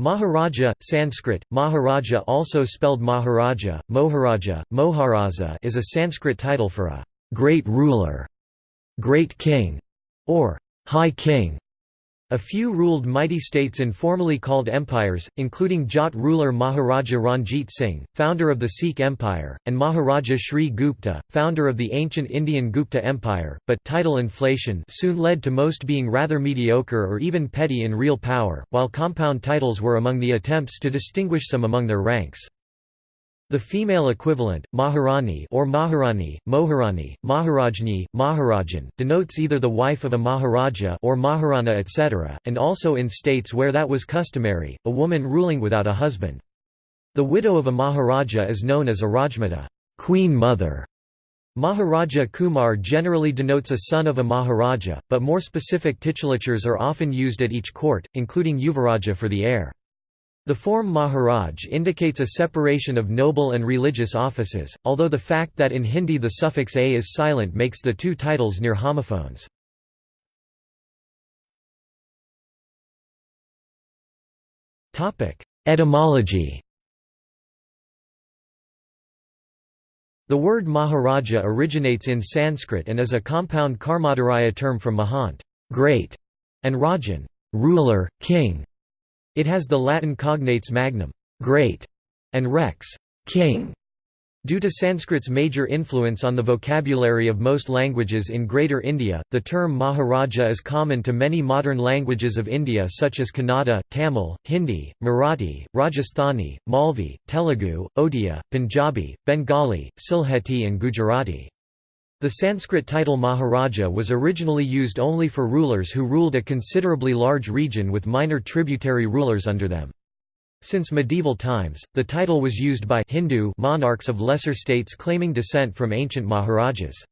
Maharaja, Sanskrit, Maharaja also spelled Maharaja, Moharaja, Moharaza is a Sanskrit title for a «great ruler», «great king» or «high king». A few ruled mighty states informally called empires, including Jat ruler Maharaja Ranjit Singh, founder of the Sikh Empire, and Maharaja Sri Gupta, founder of the ancient Indian Gupta Empire, but title inflation soon led to most being rather mediocre or even petty in real power, while compound titles were among the attempts to distinguish some among their ranks. The female equivalent, Maharani or Maharani, Moharani, Maharajni, Maharajan, denotes either the wife of a Maharaja or Maharana etc., and also in states where that was customary, a woman ruling without a husband. The widow of a Maharaja is known as a Rajmata queen mother". Maharaja Kumar generally denotes a son of a Maharaja, but more specific titulatures are often used at each court, including Yuvaraja for the heir. The form Maharaj indicates a separation of noble and religious offices, although the fact that in Hindi the suffix a is silent makes the two titles near homophones. Etymology The word Maharaja originates in Sanskrit and is a compound Karmadharaya term from Mahant great", and Rajan ruler, king", it has the Latin cognates magnum great", and rex king". Due to Sanskrit's major influence on the vocabulary of most languages in Greater India, the term Maharaja is common to many modern languages of India such as Kannada, Tamil, Hindi, Marathi, Rajasthani, Malvi, Telugu, Odia, Punjabi, Bengali, Sylheti and Gujarati. The Sanskrit title Maharaja was originally used only for rulers who ruled a considerably large region with minor tributary rulers under them. Since medieval times, the title was used by Hindu monarchs of lesser states claiming descent from ancient Maharajas.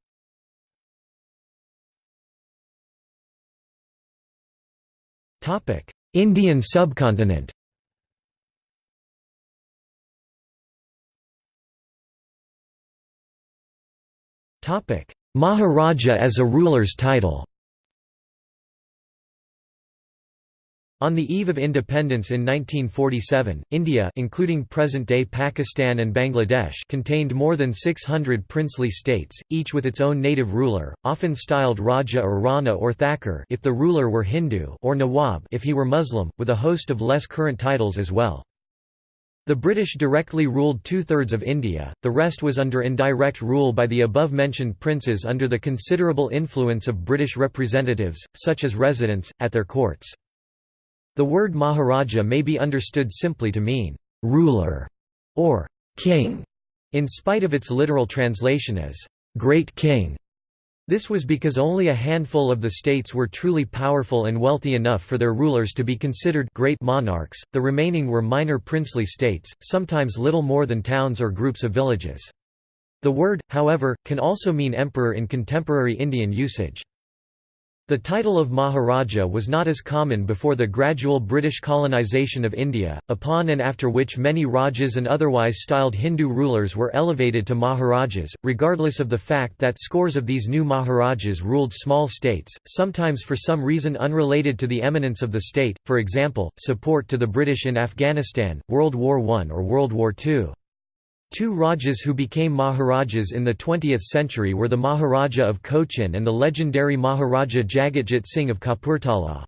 Indian subcontinent Maharaja as a ruler's title On the eve of independence in 1947, India including present-day Pakistan and Bangladesh contained more than 600 princely states, each with its own native ruler, often styled Raja or Rana or Thakur if the ruler were Hindu or Nawab if he were Muslim, with a host of less current titles as well. The British directly ruled two-thirds of India, the rest was under indirect rule by the above-mentioned princes under the considerable influence of British representatives, such as residents, at their courts. The word Maharaja may be understood simply to mean, "...ruler", or "...king", in spite of its literal translation as, "...great king". This was because only a handful of the states were truly powerful and wealthy enough for their rulers to be considered great monarchs, the remaining were minor princely states, sometimes little more than towns or groups of villages. The word, however, can also mean emperor in contemporary Indian usage. The title of Maharaja was not as common before the gradual British colonisation of India, upon and after which many Rajas and otherwise styled Hindu rulers were elevated to Maharajas, regardless of the fact that scores of these new Maharajas ruled small states, sometimes for some reason unrelated to the eminence of the state, for example, support to the British in Afghanistan, World War I or World War II. Two Rajas who became Maharajas in the 20th century were the Maharaja of Cochin and the legendary Maharaja Jagatjit Singh of Kapurthala.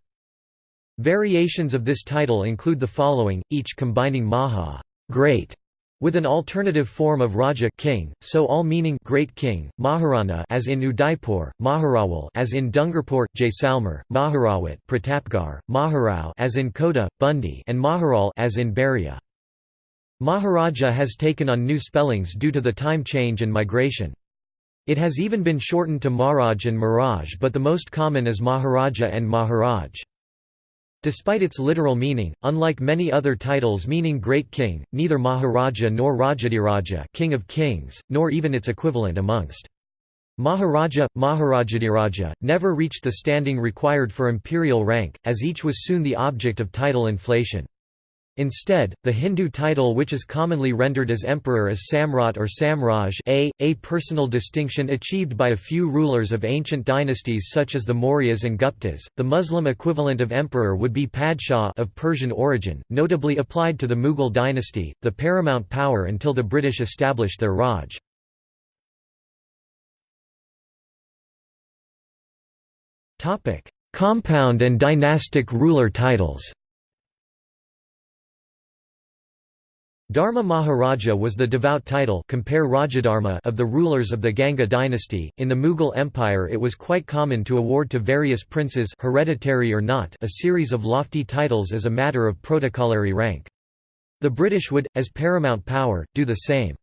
Variations of this title include the following, each combining Maha great", with an alternative form of Raja king, so all meaning Great King, Maharana as in Udaipur, Maharawal as in Dungarpur, Jaisalmer, Maharawat, Pratapgarh, Maharao as in Kota, Bundi and Maharal as in Baria. Maharaja has taken on new spellings due to the time change and migration. It has even been shortened to Maharaj and Miraj but the most common is Maharaja and Maharaj. Despite its literal meaning, unlike many other titles meaning great king, neither Maharaja nor Rajadhiraja king of kings, nor even its equivalent amongst Maharaja, Maharajadhiraja, never reached the standing required for imperial rank, as each was soon the object of title inflation. Instead, the Hindu title which is commonly rendered as emperor is Samrat or Samraj a, a personal distinction achieved by a few rulers of ancient dynasties such as the Mauryas and Guptas. The Muslim equivalent of emperor would be Padshah of Persian origin, notably applied to the Mughal dynasty, the paramount power until the British established their Raj. Compound and dynastic ruler titles Dharma Maharaja was the devout title compare Rajadharma of the rulers of the Ganga dynasty. In the Mughal Empire it was quite common to award to various princes hereditary or not a series of lofty titles as a matter of protocolary rank. The British would, as paramount power, do the same.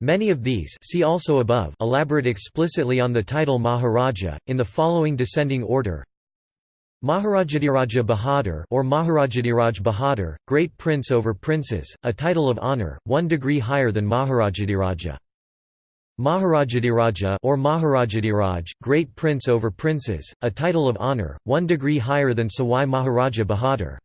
Many of these see also above elaborate explicitly on the title Maharaja, in the following descending order Maharajadhiraja Bahadur or Maharajadhiraj Bahadur, Great Prince over Princes, a title of honour, one degree higher than Maharajadhiraja. Maharajadhiraja or Maharajadhiraj, Great Prince over Princes, a title of honour, one degree higher than Sawai Maharaja Bahadur.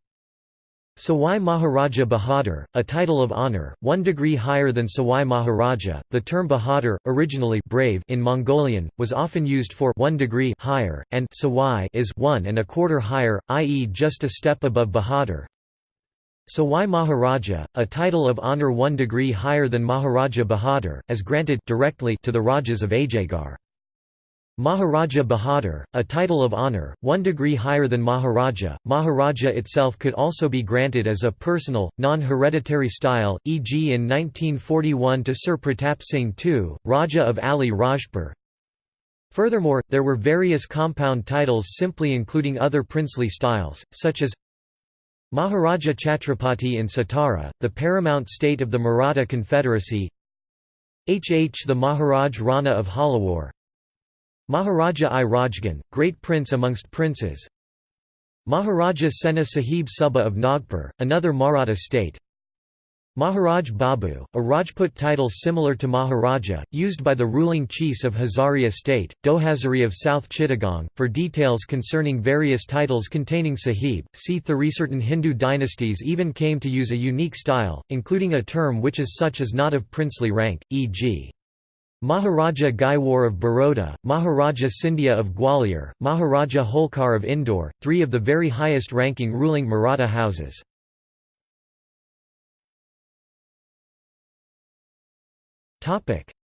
Sawai Maharaja Bahadur, a title of honour, one degree higher than Sawai Maharaja. The term Bahadur, originally brave in Mongolian, was often used for one degree higher, and Sawai is one and a quarter higher, i.e., just a step above Bahadur. Sawai Maharaja, a title of honour one degree higher than Maharaja Bahadur, as granted directly to the Rajas of Ajaygarh. Maharaja Bahadur, a title of honour, one degree higher than Maharaja. Maharaja itself could also be granted as a personal, non-hereditary style, e.g. in 1941 to Sir Pratap Singh II, Raja of Ali Rajpur. Furthermore, there were various compound titles simply including other princely styles, such as Maharaja Chhatrapati in Satara, the paramount state of the Maratha Confederacy HH the Maharaj Rana of Jhalawar Maharaja i Rajgan, Great Prince amongst Princes Maharaja Sena Sahib Suba of Nagpur, another Maratha state Maharaj Babu, a Rajput title similar to Maharaja, used by the ruling chiefs of Hazaria state, Dohazari of South Chittagong. For details concerning various titles containing Sahib, see Certain Hindu dynasties even came to use a unique style, including a term which is such as not of princely rank, e.g. Maharaja Gaekwar of Baroda, Maharaja Scindia of Gwalior, Maharaja Holkar of Indore, three of the very highest-ranking ruling Maratha houses.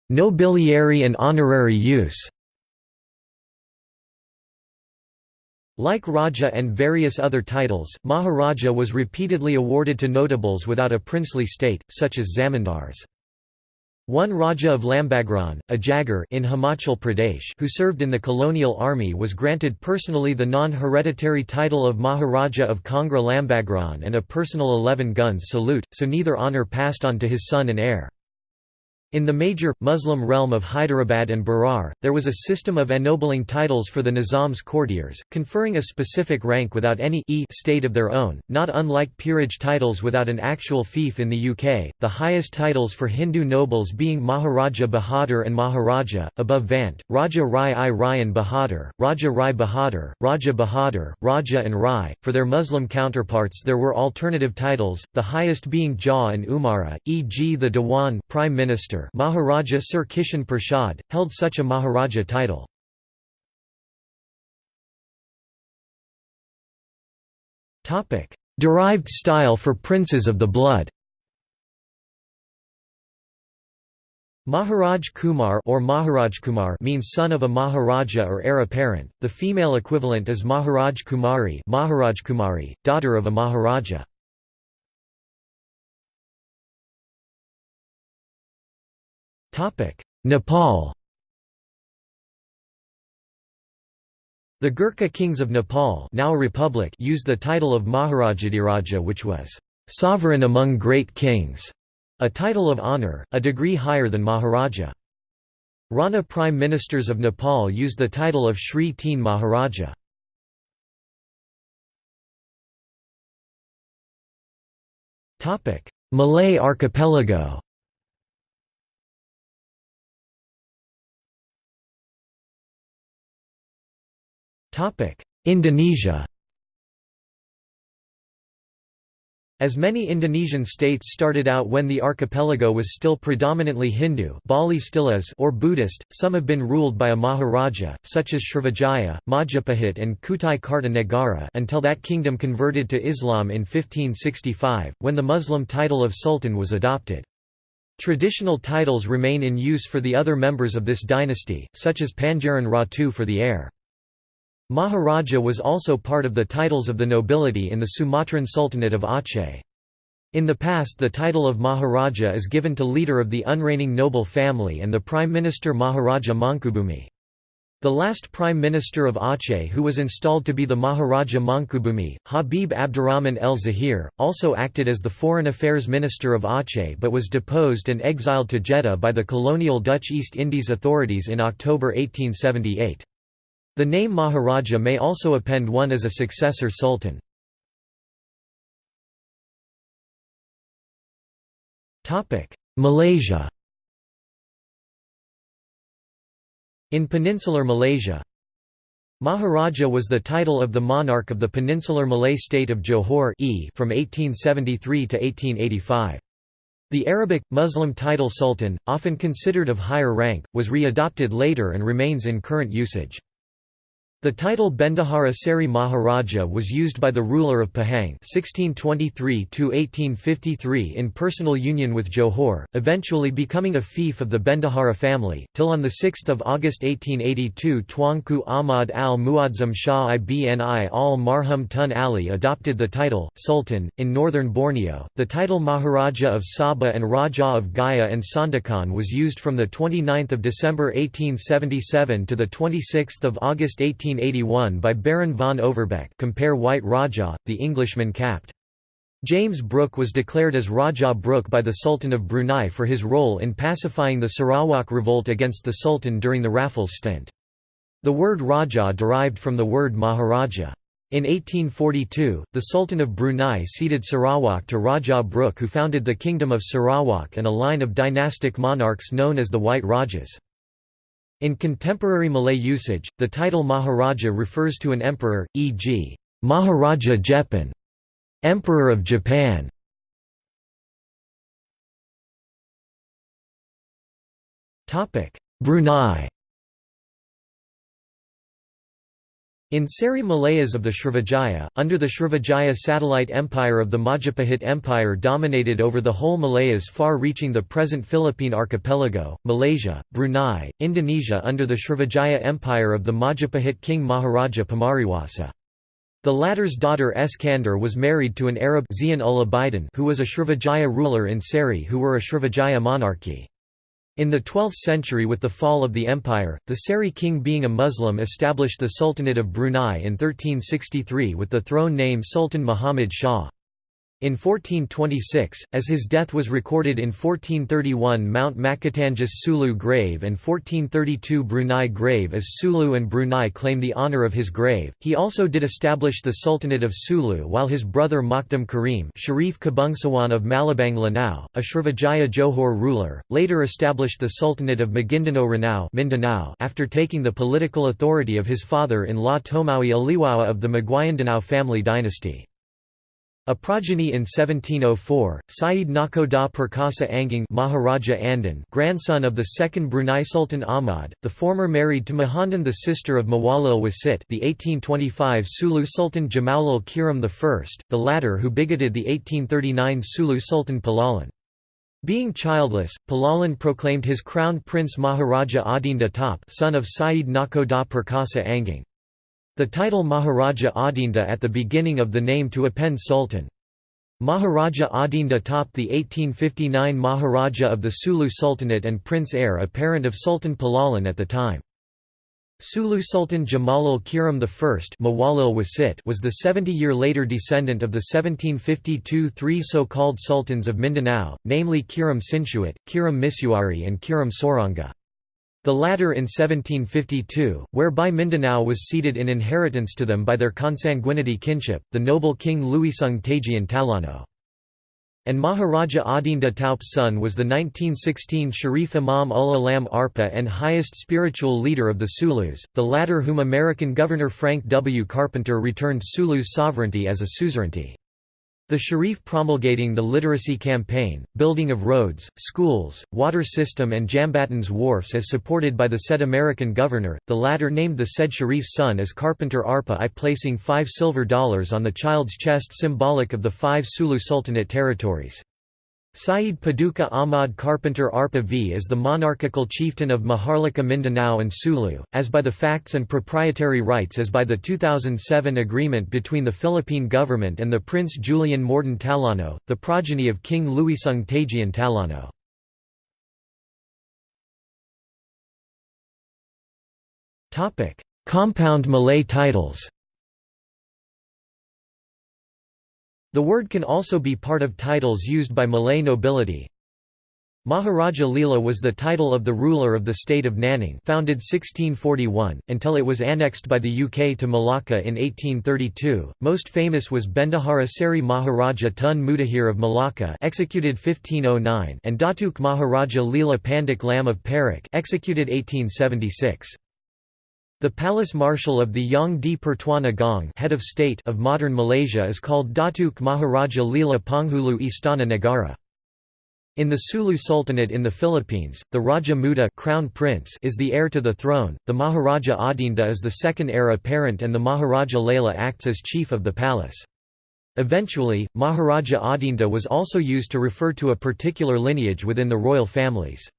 Nobiliary and honorary use Like Raja and various other titles, Maharaja was repeatedly awarded to notables without a princely state, such as zamindars. One Raja of Lambagran, a Jagir in Himachal Pradesh who served in the colonial army was granted personally the non-hereditary title of Maharaja of Kangra Lambagran and a personal 11 guns salute, so neither honour passed on to his son and heir. In the major, Muslim realm of Hyderabad and Berar, there was a system of ennobling titles for the Nizam's courtiers, conferring a specific rank without any e state of their own, not unlike peerage titles without an actual fief in the UK, the highest titles for Hindu nobles being Maharaja Bahadur and Maharaja, above Vant, Raja Rai i Rayan Bahadur, Raja Rai Bahadur, Raja Bahadur, Raja and Rai. For their Muslim counterparts there were alternative titles, the highest being Jah and Umara, e.g. the Dewan Prime Minister Maharaja Sir Kishan Prasad, held such a Maharaja title. Derived style for princes of the blood Maharaj Kumar or Maharaj Kumar means son of a Maharaja or heir apparent. The female equivalent is Maharaj Kumari, Maharaj Kumari, daughter of a Maharaja. Nepal The Gurkha kings of Nepal now a republic used the title of Maharajadhiraja which was «sovereign among great kings», a title of honour, a degree higher than Maharaja. Rana prime ministers of Nepal used the title of Shri Teen Maharaja. Malay archipelago Indonesia As many Indonesian states started out when the archipelago was still predominantly Hindu Bali still is or Buddhist, some have been ruled by a Maharaja, such as Srivijaya, Majapahit and Kutai Kartanegara until that kingdom converted to Islam in 1565, when the Muslim title of Sultan was adopted. Traditional titles remain in use for the other members of this dynasty, such as Pangeran Ratu for the heir. Maharaja was also part of the titles of the nobility in the Sumatran Sultanate of Aceh. In the past the title of Maharaja is given to leader of the unreigning noble family and the Prime Minister Maharaja Mangkubumi. The last Prime Minister of Aceh who was installed to be the Maharaja Mangkubumi, Habib Abdurrahman el Zahir, also acted as the Foreign Affairs Minister of Aceh but was deposed and exiled to Jeddah by the colonial Dutch East Indies authorities in October 1878. The name Maharaja may also append one as a successor sultan. Malaysia In peninsular Malaysia Maharaja was the title of the monarch of the peninsular Malay state of Johor e from 1873 to 1885. The Arabic, Muslim title sultan, often considered of higher rank, was re-adopted later and remains in current usage. The title Bendahara Seri Maharaja was used by the ruler of Pahang 1623 in personal union with Johor, eventually becoming a fief of the Bendahara family, till on 6 August 1882 Tuanku Ahmad al-Muazzam Shah ibn al-Marhum Tun Ali adopted the title, Sultan. In northern Borneo, the title Maharaja of Sabah and Raja of Gaya and Sandakan was used from 29 December 1877 to 26 August 18 1881 by Baron von Overbeck compare White Rajah, the Englishman capt. James Brooke was declared as Rajah Brooke by the Sultan of Brunei for his role in pacifying the Sarawak revolt against the Sultan during the Raffles stint. The word Rajah derived from the word Maharaja. In 1842, the Sultan of Brunei ceded Sarawak to Rajah Brooke who founded the Kingdom of Sarawak and a line of dynastic monarchs known as the White Rajas. In contemporary Malay usage, the title Maharaja refers to an emperor, e.g., Maharaja Jepan, Emperor of Japan. Brunei In Seri Malayas of the Srivijaya, under the Srivijaya satellite empire of the Majapahit Empire dominated over the whole Malayas far reaching the present Philippine archipelago, Malaysia, Brunei, Indonesia under the Srivijaya Empire of the Majapahit king Maharaja Pamariwasa. The latter's daughter Eskandar was married to an Arab who was a Srivijaya ruler in Seri who were a Srivijaya monarchy. In the 12th century with the fall of the empire, the Seri king being a Muslim established the Sultanate of Brunei in 1363 with the throne name Sultan Muhammad Shah. In 1426, as his death was recorded in 1431 Mount Makatangas Sulu grave and 1432 Brunei grave as Sulu and Brunei claim the honour of his grave. He also did establish the Sultanate of Sulu while his brother Makdum Karim Sharif Kabungsawan of Malabang Lanao, a Srivijaya Johor ruler, later established the Sultanate of Maguindanao Ranao after taking the political authority of his father-in-law Tomawi Aliwawa of the Maguindanao family dynasty. A progeny in 1704, Syed Nakoda Perkasa Anging Maharaja Andan grandson of the second Brunei Sultan Ahmad, the former married to Mahandan the sister of Mawalil Wasit the 1825 Sulu Sultan Jamalul Kiram I, the latter who bigoted the 1839 Sulu Sultan Palalan. Being childless, Palalan proclaimed his crown prince Maharaja Adinda Top son of Syed Nakoda Perkasa Anging. The title Maharaja Adinda at the beginning of the name to append Sultan. Maharaja Adinda topped the 1859 Maharaja of the Sulu Sultanate and prince heir apparent of Sultan Palalan at the time. Sulu Sultan Jamalul Kiram I was the 70-year later descendant of the 1752 three so-called sultans of Mindanao, namely Kiram Sinsuat, Kiram Misuari and Kiram Soranga. The latter in 1752, whereby Mindanao was ceded in inheritance to them by their consanguinity kinship, the noble king Luisung Tajian Talano. And Maharaja Adinda Taup's son was the 1916 Sharif Imam ul Alam Arpa and highest spiritual leader of the Sulus, the latter whom American Governor Frank W. Carpenter returned Sulu's sovereignty as a suzerainty. The Sharif promulgating the literacy campaign, building of roads, schools, water system and Jambatans wharfs as supported by the said American governor, the latter named the said Sharif's son as Carpenter Arpa I placing five silver dollars on the child's chest symbolic of the five Sulu Sultanate territories. Saeed Paduka Ahmad Carpenter Arpa V is the monarchical chieftain of Maharlika Mindanao and Sulu, as by the facts and proprietary rights as by the 2007 agreement between the Philippine government and the Prince Julian Morden Talano, the progeny of King Luisung Tagian Talano. Compound Malay titles The word can also be part of titles used by Malay nobility. Maharaja Leela was the title of the ruler of the state of Naning founded 1641, until it was annexed by the UK to Malacca in 1832. Most famous was Bendahara Seri Maharaja Tun Mutahir of Malacca executed 1509 and Datuk Maharaja Leela Pandak Lam of Perak executed 1876. The palace marshal of the Yang di Pertuan Agong head of, state of modern Malaysia is called Datuk Maharaja Leela Penghulu Istana Negara. In the Sulu Sultanate in the Philippines, the Raja Muda crown prince is the heir to the throne, the Maharaja Adinda is the second heir apparent and the Maharaja Lela acts as chief of the palace. Eventually, Maharaja Adinda was also used to refer to a particular lineage within the royal families.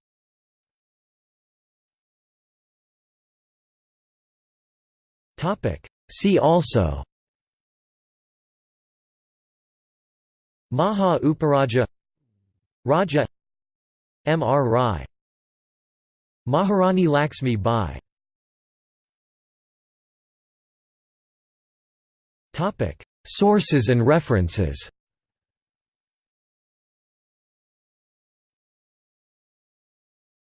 See also. Maha Uparaja. Raja. M. R. Rai. Maharani Laxmi Bai. Sources and references